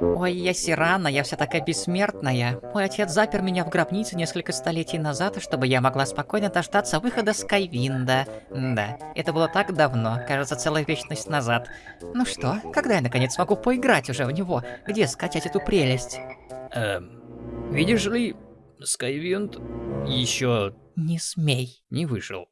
Ой, я Серана, я вся такая бессмертная. Мой отец запер меня в гробнице несколько столетий назад, чтобы я могла спокойно дождаться выхода Скайвинда. Да, это было так давно, кажется, целая вечность назад. Ну что, когда я наконец смогу поиграть уже в него? Где скачать эту прелесть? Эм, видишь ли, Skywind еще Не смей. не вышел.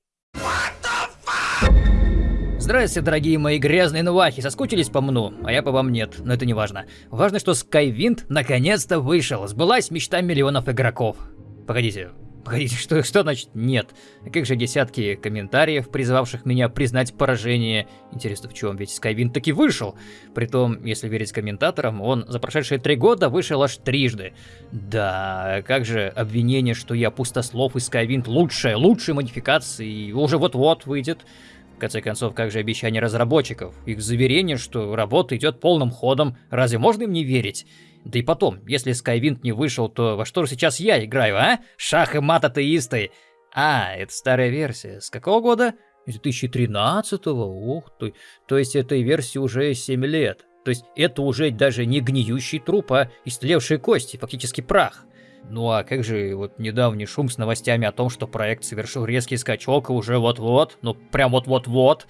Здрасте, дорогие мои грязные нувахи, соскучились по мну, а я по вам нет, но это не важно. Важно, что Skywind наконец-то вышел, сбылась мечта миллионов игроков. Погодите, погодите, что, что значит нет? Как же десятки комментариев, призывавших меня признать поражение? Интересно, в чем? Ведь Skywind таки вышел. Притом, если верить комментаторам, он за прошедшие три года вышел аж трижды. Да, как же обвинение, что я пустослов и Skywind лучшая, лучшая модификация и уже вот-вот выйдет. Конце концов, как же обещание разработчиков? Их заверение, что работа идет полным ходом, разве можно им не верить? Да и потом, если Skywind не вышел, то во что же сейчас я играю, а? Шах и мат атеисты. А, это старая версия. С какого года? Из 2013-го? Ух ты. То есть этой версии уже 7 лет. То есть это уже даже не гниющий труп, а истлевшие кости, фактически прах. Ну а как же вот недавний шум с новостями о том, что проект совершил резкий скачок и уже вот-вот, ну прям вот-вот-вот.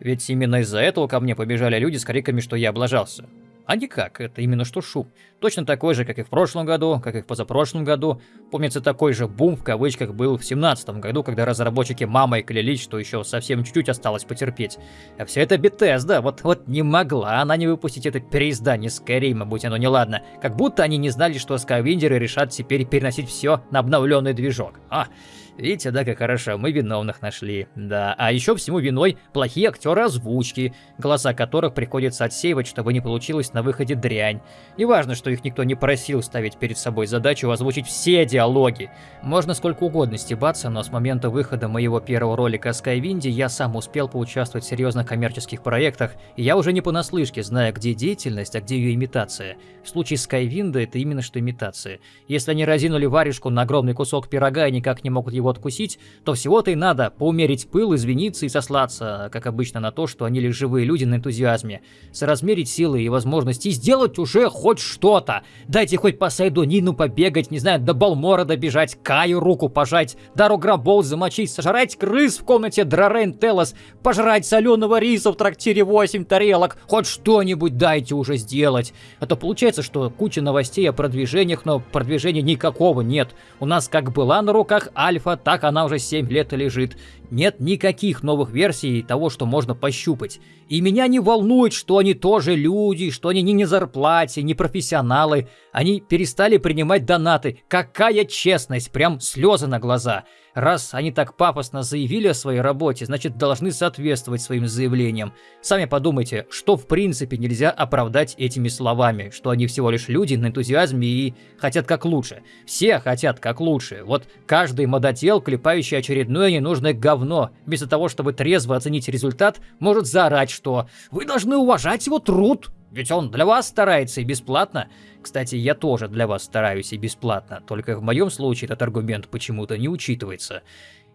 Ведь именно из-за этого ко мне побежали люди с криками, что я облажался. А никак, это именно что шум. Точно такой же, как и в прошлом году, как и в позапрошлом году. Помнится, такой же бум в кавычках был в семнадцатом году, когда разработчики мамой клялись, что еще совсем чуть-чуть осталось потерпеть. А все это Bethesda, вот, вот не могла она не выпустить это переиздание Skyrim, будь оно неладно. Как будто они не знали, что скайвиндеры решат теперь переносить все на обновленный движок. А, Видите, да, как хорошо, мы виновных нашли. Да, а еще всему виной плохие актеры озвучки, голоса которых приходится отсеивать, чтобы не получилось на выходе дрянь. И важно, что их никто не просил ставить перед собой задачу озвучить все диалоги. Можно сколько угодно стебаться, но с момента выхода моего первого ролика о Скайвинде я сам успел поучаствовать в серьезных коммерческих проектах, и я уже не понаслышке знаю, где деятельность, а где ее имитация. В случае Скайвинда это именно что имитация. Если они разинули варежку на огромный кусок пирога и никак не могут его откусить, то всего-то и надо поумерить пыл, извиниться и сослаться, как обычно, на то, что они лишь живые люди на энтузиазме, соразмерить силы и возможности и сделать уже хоть что-то. Дайте хоть по Сайдонину побегать, не знаю, до Балмора добежать, Каю руку пожать, Дару Грабол замочить, сожрать крыс в комнате Драрен Телос, пожрать соленого риса в трактире 8 тарелок, хоть что-нибудь дайте уже сделать. А то получается, что куча новостей о продвижениях, но продвижения никакого нет. У нас как была на руках альфа, так она уже 7 лет лежит. Нет никаких новых версий того, что можно пощупать. И меня не волнует, что они тоже люди, что они не на зарплате, не профессионалы. Они перестали принимать донаты. Какая честность, прям слезы на глаза. Раз они так пафосно заявили о своей работе, значит должны соответствовать своим заявлениям. Сами подумайте, что в принципе нельзя оправдать этими словами, что они всего лишь люди на энтузиазме и хотят как лучше. Все хотят как лучше. Вот каждый модотел, клепающий очередное ненужное говно, вместо того, чтобы трезво оценить результат, может заорать, что «Вы должны уважать его труд!» Ведь он для вас старается и бесплатно. Кстати, я тоже для вас стараюсь и бесплатно, только в моем случае этот аргумент почему-то не учитывается.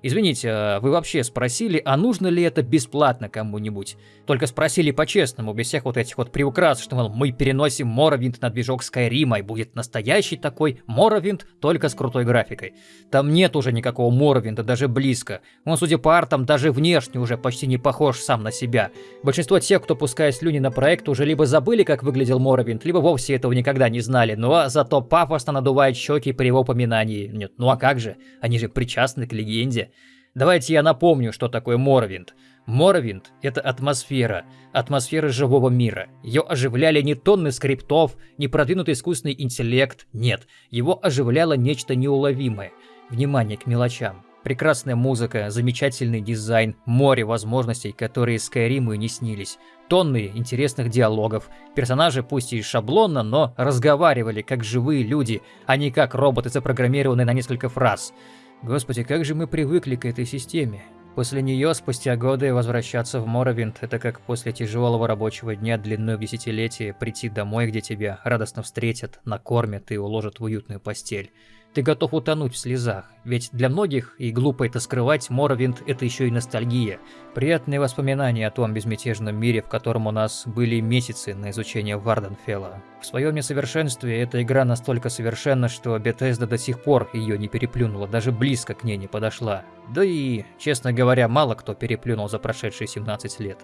Извините, а вы вообще спросили, а нужно ли это бесплатно кому-нибудь? Только спросили по-честному, без всех вот этих вот приукрас, что, мол, мы переносим Моровинт на движок Скайрима, и будет настоящий такой Моровинт, только с крутой графикой. Там нет уже никакого Моровинта, даже близко. Он, судя по артам, даже внешне уже почти не похож сам на себя. Большинство тех, кто пускает слюни на проект, уже либо забыли, как выглядел Моровинт, либо вовсе этого никогда не знали, но зато пафосно надувает щеки при его упоминании. Нет, ну а как же? Они же причастны к легенде. Давайте я напомню, что такое Моровинд. Моровинд — это атмосфера, атмосфера живого мира. Ее оживляли не тонны скриптов, не продвинутый искусственный интеллект, нет. Его оживляло нечто неуловимое. Внимание к мелочам. Прекрасная музыка, замечательный дизайн, море возможностей, которые Скайриму и не снились. Тонны интересных диалогов. Персонажи пусть и шаблонно, но разговаривали как живые люди, а не как роботы, запрограммированные на несколько фраз. Господи, как же мы привыкли к этой системе. После нее, спустя годы, возвращаться в Моровинд – это как после тяжелого рабочего дня длиной в десятилетие прийти домой, где тебя радостно встретят, накормят и уложат в уютную постель. Ты готов утонуть в слезах. Ведь для многих, и глупо это скрывать, Моровинд — это еще и ностальгия. Приятные воспоминания о том безмятежном мире, в котором у нас были месяцы на изучение Варденфелла. В своем несовершенстве эта игра настолько совершенна, что Bethesda до сих пор ее не переплюнула, даже близко к ней не подошла. Да и, честно говоря, мало кто переплюнул за прошедшие 17 лет.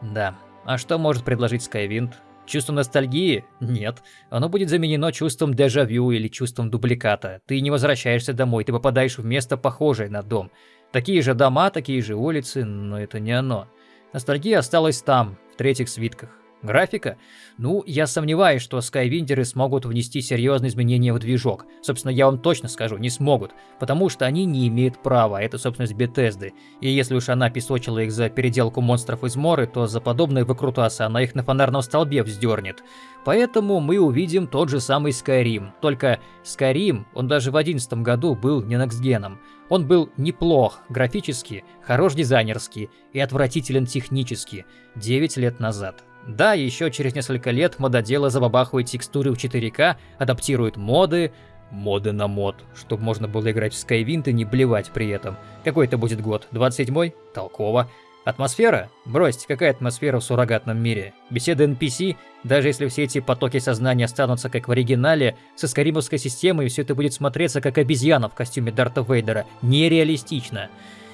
Да, а что может предложить Skywind? Чувство ностальгии? Нет. Оно будет заменено чувством дежавю или чувством дубликата. Ты не возвращаешься домой, ты попадаешь в место похожее на дом. Такие же дома, такие же улицы, но это не оно. Ностальгия осталась там, в третьих свитках. Графика? Ну, я сомневаюсь, что Skywindеры смогут внести серьезные изменения в движок. Собственно, я вам точно скажу, не смогут, потому что они не имеют права, это собственность Бетезды. И если уж она песочила их за переделку монстров из Моры, то за подобные выкрутасы она их на фонарном столбе вздернет. Поэтому мы увидим тот же самый Skyrim. Только Skyrim, он даже в 2011 году был не некстгеном. Он был неплох графически, хорош дизайнерски и отвратителен технически 9 лет назад. Да, еще через несколько лет мододелы забабахивают текстуры в 4К, адаптируют моды, моды на мод, чтобы можно было играть в Skywind и не блевать при этом. Какой это будет год? 27-й? Толково. Атмосфера? Бросьте, какая атмосфера в суррогатном мире? Беседы NPC? Даже если все эти потоки сознания останутся как в оригинале, со скаримовской системой все это будет смотреться как обезьяна в костюме Дарта Вейдера. Нереалистично.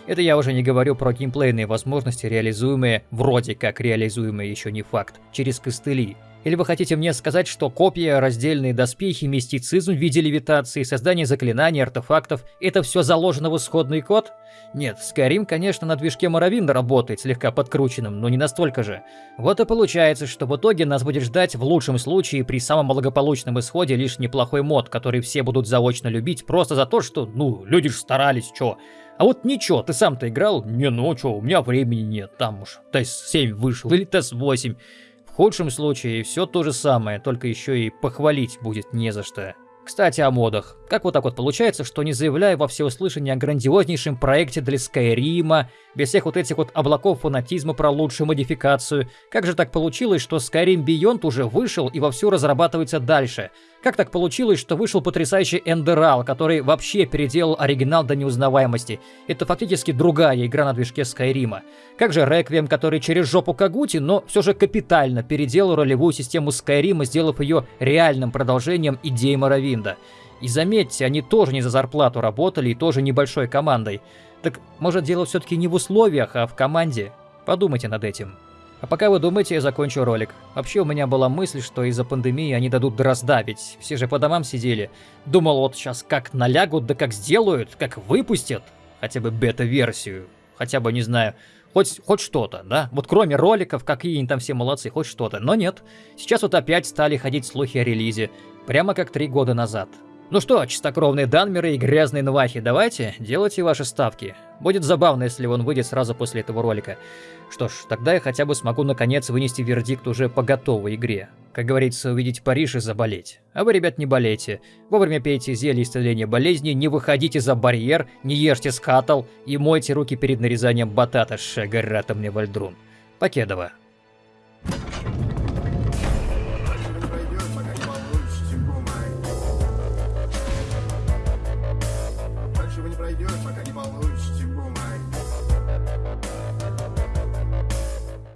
Это я уже не говорю про геймплейные возможности, реализуемые, вроде как реализуемые еще не факт, через костыли. Или вы хотите мне сказать, что копия, раздельные доспехи, мистицизм в виде левитации, создание заклинаний, артефактов – это все заложено в исходный код? Нет, Skyrim, конечно, на движке Моровинда работает, слегка подкрученным, но не настолько же. Вот и получается, что в итоге нас будет ждать в лучшем случае при самом благополучном исходе лишь неплохой мод, который все будут заочно любить просто за то, что, ну, люди же старались, чё. А вот ничего, ты сам-то играл? Не, ну чё, у меня времени нет, там уж ТЭС-7 вышел или ТЭС-8. В худшем случае все то же самое, только еще и похвалить будет не за что. Кстати, о модах. Как вот так вот получается, что не заявляя во всеуслышание о грандиознейшем проекте для Скайрима, без всех вот этих вот облаков фанатизма про лучшую модификацию, как же так получилось, что Skyrim Beyond уже вышел и вовсю разрабатывается дальше? Как так получилось, что вышел потрясающий Эндерал, который вообще переделал оригинал до неузнаваемости? Это фактически другая игра на движке Скайрима. Как же Реквием, который через жопу Кагути, но все же капитально переделал ролевую систему Скайрима, сделав ее реальным продолжением идеи Моровинда. И заметьте, они тоже не за зарплату работали и тоже небольшой командой. Так может дело все-таки не в условиях, а в команде? Подумайте над этим. А пока вы думаете, я закончу ролик. Вообще у меня была мысль, что из-за пандемии они дадут дрозда, все же по домам сидели. Думал, вот сейчас как налягут, да как сделают, как выпустят. Хотя бы бета-версию. Хотя бы, не знаю, хоть, хоть что-то, да? Вот кроме роликов, какие они там все молодцы, хоть что-то. Но нет. Сейчас вот опять стали ходить слухи о релизе. Прямо как три года назад. Ну что, чистокровные данмеры и грязные нвахи, давайте, делайте ваши ставки. Будет забавно, если он выйдет сразу после этого ролика. Что ж, тогда я хотя бы смогу наконец вынести вердикт уже по готовой игре. Как говорится, увидеть Париж и заболеть. А вы, ребят, не болейте. Вовремя пейте зелье исцеления болезни, не выходите за барьер, не ешьте скатал и мойте руки перед нарезанием батата, шагаратом мне вальдрун. Покедова.